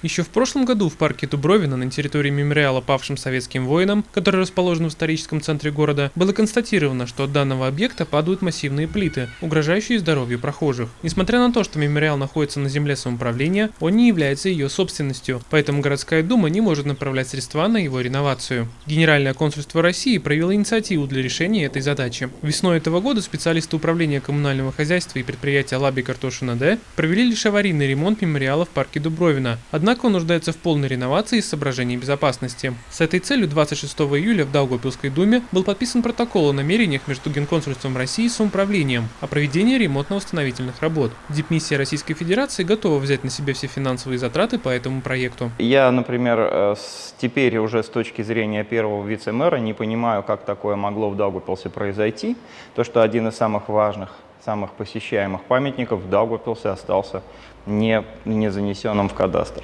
Еще в прошлом году в парке Дубровина на территории мемориала павшим советским воинам, который расположен в историческом центре города, было констатировано, что от данного объекта падают массивные плиты, угрожающие здоровью прохожих. Несмотря на то, что мемориал находится на земле самоуправления, он не является ее собственностью, поэтому городская дума не может направлять средства на его реновацию. Генеральное консульство России проявило инициативу для решения этой задачи. Весной этого года специалисты управления коммунального хозяйства и предприятия Лаби Картошина Д провели лишь аварийный ремонт мемориала в парке Дубровина. Однако он нуждается в полной реновации из соображений безопасности. С этой целью 26 июля в Даугавпилской думе был подписан протокол о намерениях между Генконсульством России и самоуправлением о проведении ремонтно-восстановительных работ. Дипмиссия Российской Федерации готова взять на себя все финансовые затраты по этому проекту. Я, например, э, теперь уже с точки зрения первого вице-мэра не понимаю, как такое могло в Даугавпилсе произойти. То, что один из самых важных самых посещаемых памятников в Даугавпилсе остался не, не занесенным в кадастр.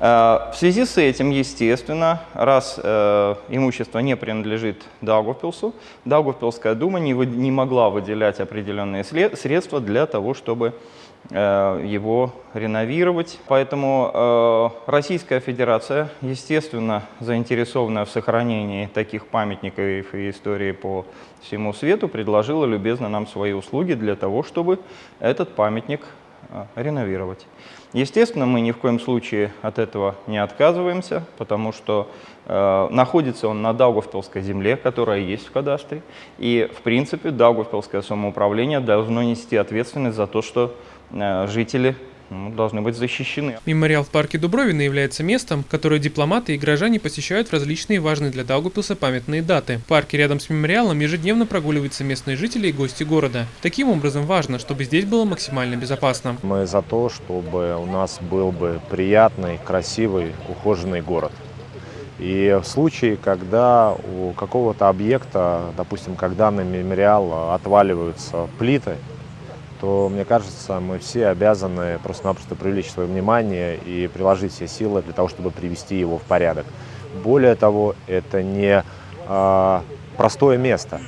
Э, в связи с этим, естественно, раз э, имущество не принадлежит Даугавпилсу, Даугавпилская дума не, не могла выделять определенные средства для того, чтобы э, его реновировать. Поэтому Российская Федерация, естественно, заинтересованная в сохранении таких памятников и истории по всему свету, предложила любезно нам свои услуги для того, чтобы этот памятник а, реновировать. Естественно, мы ни в коем случае от этого не отказываемся, потому что э, находится он на Даугавпилской земле, которая есть в кадастре, и, в принципе, Даугавпилское самоуправление должно нести ответственность за то, что э, жители ну, должны быть защищены. Мемориал в парке Дубровина является местом, которое дипломаты и граждане посещают в различные важные для Даугавпилса памятные даты. В парке рядом с мемориалом ежедневно прогуливаются местные жители и гости города. Таким образом важно, чтобы здесь было максимально безопасно. Мы за то, чтобы у нас был бы приятный, красивый, ухоженный город. И в случае, когда у какого-то объекта, допустим, когда на мемориал отваливаются плиты, то, мне кажется, мы все обязаны просто-напросто привлечь свое внимание и приложить все силы для того, чтобы привести его в порядок. Более того, это не э, простое место.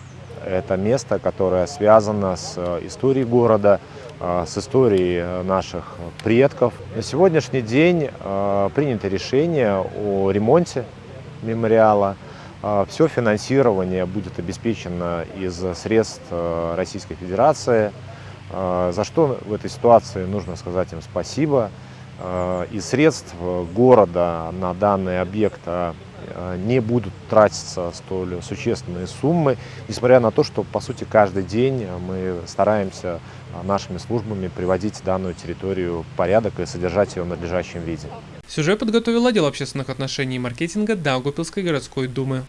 Это место, которое связано с историей города, э, с историей наших предков. На сегодняшний день э, принято решение о ремонте мемориала. Все финансирование будет обеспечено из средств Российской Федерации. А, за что в этой ситуации нужно сказать им спасибо. А, из средств города на данный объект не будут тратиться столь существенные суммы, несмотря на то, что, по сути, каждый день мы стараемся нашими службами приводить данную территорию в порядок и содержать ее в надлежащем виде. Сюжет подготовил отдел общественных отношений и маркетинга Даугавпилской городской думы.